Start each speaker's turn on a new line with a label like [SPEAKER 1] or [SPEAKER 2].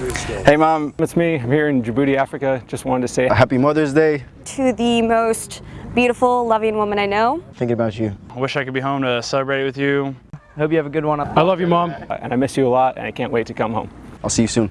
[SPEAKER 1] Hey mom, it's me. I'm here in Djibouti, Africa. Just wanted to say
[SPEAKER 2] Happy Mother's Day.
[SPEAKER 3] To the most beautiful, loving woman I know.
[SPEAKER 2] Thinking about you.
[SPEAKER 4] I wish I could be home to celebrate with you.
[SPEAKER 5] Hope you have a good one.
[SPEAKER 1] I love you mom, and I miss you a lot, and I can't wait to come home.
[SPEAKER 2] I'll see you soon.